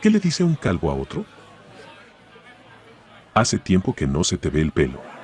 ¿Qué le dice un calvo a otro? Hace tiempo que no se te ve el pelo.